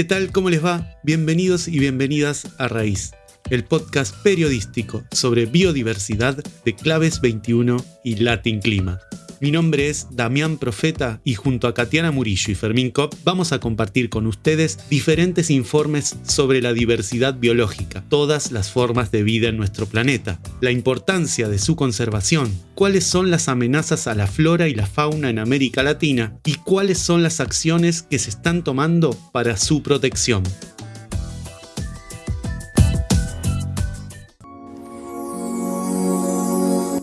¿Qué tal? ¿Cómo les va? Bienvenidos y bienvenidas a Raíz, el podcast periodístico sobre biodiversidad de Claves 21 y Latin Clima. Mi nombre es Damián Profeta y junto a Katiana Murillo y Fermín Kopp vamos a compartir con ustedes diferentes informes sobre la diversidad biológica, todas las formas de vida en nuestro planeta, la importancia de su conservación, cuáles son las amenazas a la flora y la fauna en América Latina y cuáles son las acciones que se están tomando para su protección.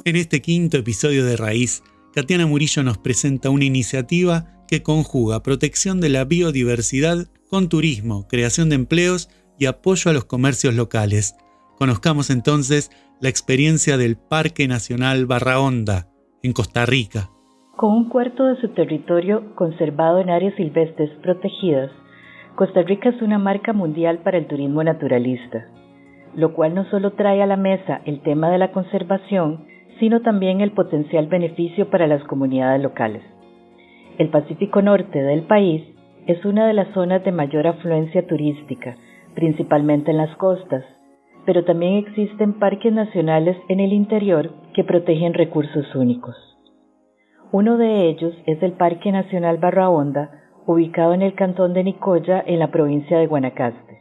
En este quinto episodio de Raíz, Tatiana Murillo nos presenta una iniciativa que conjuga protección de la biodiversidad con turismo, creación de empleos y apoyo a los comercios locales. Conozcamos entonces la experiencia del Parque Nacional Barra Honda, en Costa Rica. Con un cuarto de su territorio conservado en áreas silvestres protegidas, Costa Rica es una marca mundial para el turismo naturalista, lo cual no solo trae a la mesa el tema de la conservación, sino también el potencial beneficio para las comunidades locales. El Pacífico Norte del país es una de las zonas de mayor afluencia turística, principalmente en las costas, pero también existen parques nacionales en el interior que protegen recursos únicos. Uno de ellos es el Parque Nacional Barra Honda, ubicado en el cantón de Nicoya, en la provincia de Guanacaste,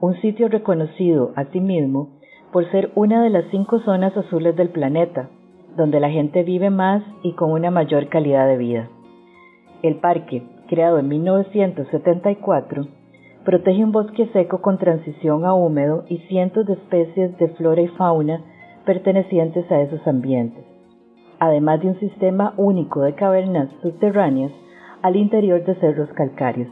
un sitio reconocido asimismo por ser una de las cinco zonas azules del planeta, donde la gente vive más y con una mayor calidad de vida. El parque, creado en 1974, protege un bosque seco con transición a húmedo y cientos de especies de flora y fauna pertenecientes a esos ambientes, además de un sistema único de cavernas subterráneas al interior de cerros calcáreos.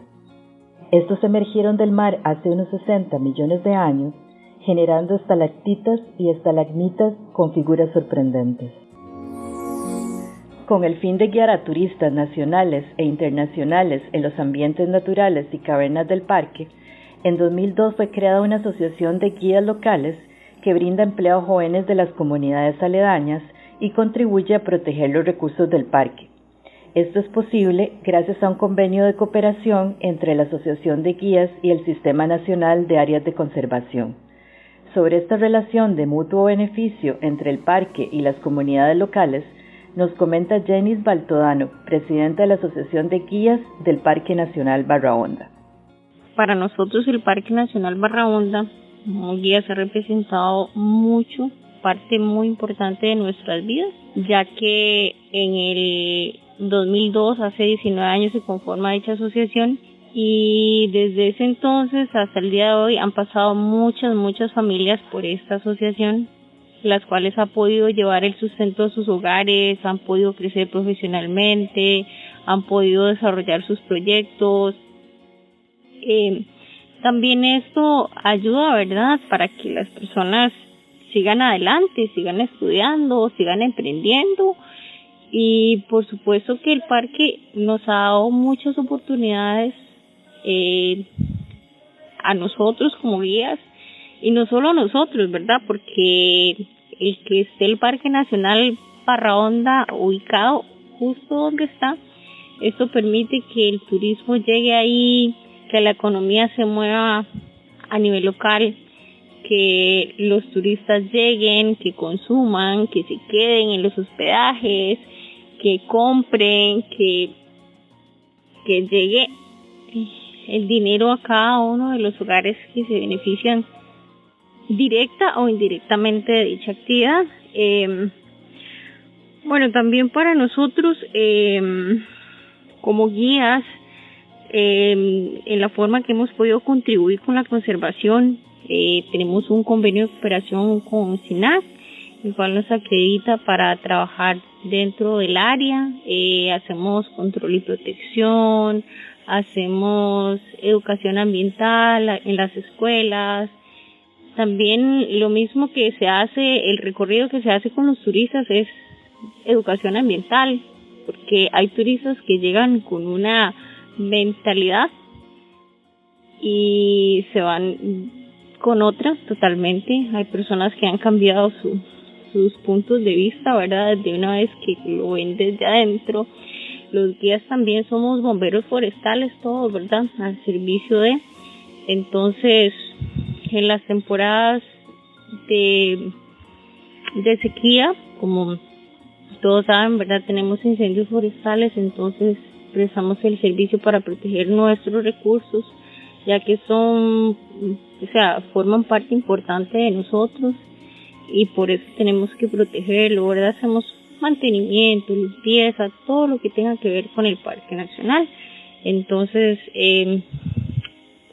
Estos emergieron del mar hace unos 60 millones de años generando estalactitas y estalagmitas con figuras sorprendentes. Con el fin de guiar a turistas nacionales e internacionales en los ambientes naturales y cavernas del parque, en 2002 fue creada una asociación de guías locales que brinda empleo a jóvenes de las comunidades aledañas y contribuye a proteger los recursos del parque. Esto es posible gracias a un convenio de cooperación entre la Asociación de Guías y el Sistema Nacional de Áreas de Conservación. Sobre esta relación de mutuo beneficio entre el parque y las comunidades locales, nos comenta Jenis Baltodano, presidenta de la Asociación de Guías del Parque Nacional Barra Honda. Para nosotros el Parque Nacional Barra Honda como guías ha representado mucho, parte muy importante de nuestras vidas, ya que en el 2002, hace 19 años, se conforma dicha asociación y desde ese entonces hasta el día de hoy han pasado muchas, muchas familias por esta asociación, las cuales han podido llevar el sustento a sus hogares, han podido crecer profesionalmente, han podido desarrollar sus proyectos. Eh, también esto ayuda, ¿verdad?, para que las personas sigan adelante, sigan estudiando, sigan emprendiendo. Y por supuesto que el parque nos ha dado muchas oportunidades eh, a nosotros como guías y no solo a nosotros, ¿verdad? Porque el que esté el Parque Nacional Barra Honda ubicado justo donde está, esto permite que el turismo llegue ahí, que la economía se mueva a nivel local, que los turistas lleguen, que consuman, que se queden en los hospedajes, que compren, que, que llegue el dinero a cada uno de los hogares que se benefician directa o indirectamente de dicha actividad. Eh, bueno, también para nosotros eh, como guías, eh, en la forma que hemos podido contribuir con la conservación, eh, tenemos un convenio de cooperación con SINAC, el cual nos acredita para trabajar dentro del área, eh, hacemos control y protección, hacemos educación ambiental en las escuelas, también lo mismo que se hace, el recorrido que se hace con los turistas es educación ambiental, porque hay turistas que llegan con una mentalidad y se van con otra totalmente. Hay personas que han cambiado sus puntos de vista, ¿verdad? De una vez que lo ven desde adentro los guías también somos bomberos forestales todos, ¿verdad? Al servicio de Entonces, en las temporadas de, de sequía, como todos saben, ¿verdad? Tenemos incendios forestales, entonces prestamos el servicio para proteger nuestros recursos, ya que son, o sea, forman parte importante de nosotros y por eso tenemos que protegerlo, ¿verdad? Hacemos mantenimiento, limpieza, todo lo que tenga que ver con el Parque Nacional. Entonces, eh,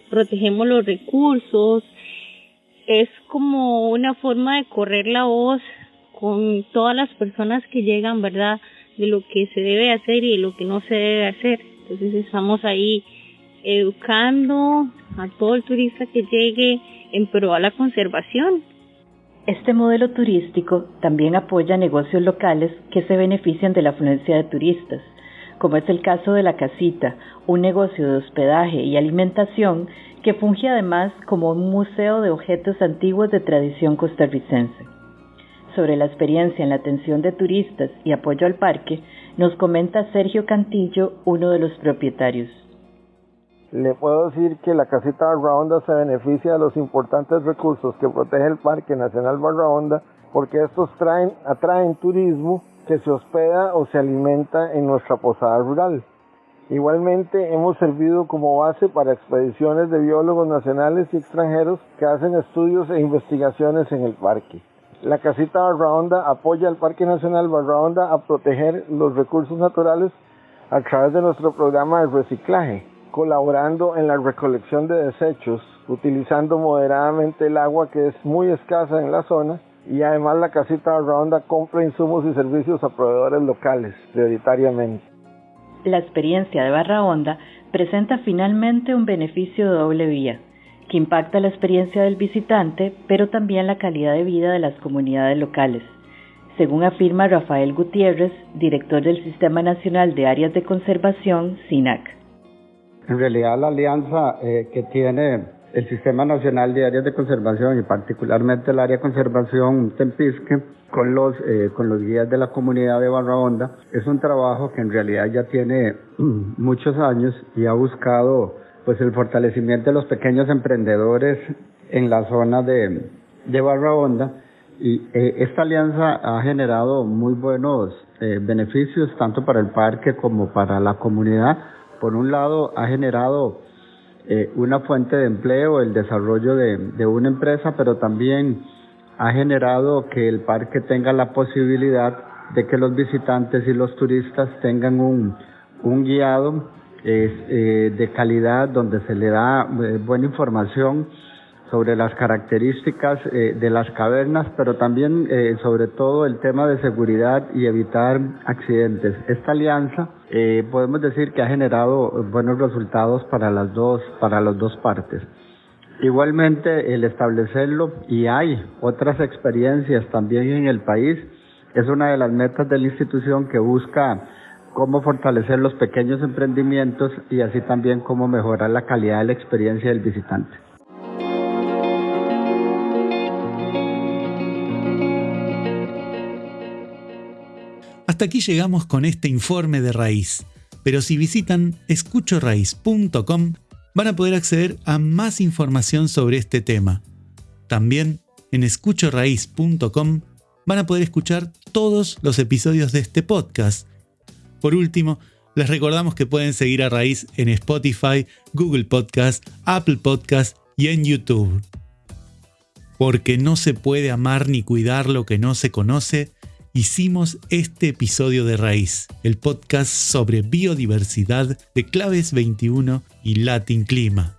protegemos los recursos, es como una forma de correr la voz con todas las personas que llegan, ¿verdad? De lo que se debe hacer y de lo que no se debe hacer. Entonces estamos ahí educando a todo el turista que llegue en pro a la conservación. Este modelo turístico también apoya negocios locales que se benefician de la afluencia de turistas, como es el caso de La Casita, un negocio de hospedaje y alimentación que funge además como un museo de objetos antiguos de tradición costarricense. Sobre la experiencia en la atención de turistas y apoyo al parque, nos comenta Sergio Cantillo, uno de los propietarios. Le puedo decir que la casita Barra Honda se beneficia de los importantes recursos que protege el Parque Nacional Barra Honda porque estos traen, atraen turismo que se hospeda o se alimenta en nuestra posada rural. Igualmente hemos servido como base para expediciones de biólogos nacionales y extranjeros que hacen estudios e investigaciones en el parque. La casita Barra apoya al Parque Nacional Barra a proteger los recursos naturales a través de nuestro programa de reciclaje, colaborando en la recolección de desechos, utilizando moderadamente el agua que es muy escasa en la zona y además la casita Barra compra insumos y servicios a proveedores locales prioritariamente la experiencia de Barra Honda presenta finalmente un beneficio de doble vía, que impacta la experiencia del visitante, pero también la calidad de vida de las comunidades locales. Según afirma Rafael Gutiérrez, director del Sistema Nacional de Áreas de Conservación, SINAC. En realidad la alianza eh, que tiene el Sistema Nacional de Áreas de Conservación y particularmente el área de conservación Tempisque con los, eh, con los guías de la comunidad de Barra Honda. Es un trabajo que en realidad ya tiene muchos años y ha buscado pues el fortalecimiento de los pequeños emprendedores en la zona de, de Barra Honda y eh, esta alianza ha generado muy buenos eh, beneficios tanto para el parque como para la comunidad. Por un lado ha generado una fuente de empleo, el desarrollo de, de una empresa, pero también ha generado que el parque tenga la posibilidad de que los visitantes y los turistas tengan un, un guiado eh, de calidad donde se le da eh, buena información sobre las características eh, de las cavernas, pero también sobre todo el tema de seguridad y evitar accidentes. Esta alianza podemos decir que ha generado buenos resultados para las dos, para las dos partes. Igualmente, el establecerlo, y hay otras experiencias también en el país, es una de las metas de la institución que busca cómo fortalecer los pequeños emprendimientos y así también cómo mejorar la calidad de la experiencia del visitante. Hasta aquí llegamos con este informe de raíz, pero si visitan escuchoraíz.com van a poder acceder a más información sobre este tema. También en escuchoraíz.com van a poder escuchar todos los episodios de este podcast. Por último, les recordamos que pueden seguir a Raíz en Spotify, Google Podcast, Apple Podcast y en YouTube. Porque no se puede amar ni cuidar lo que no se conoce, hicimos este episodio de Raíz, el podcast sobre biodiversidad de Claves 21 y Latin Clima.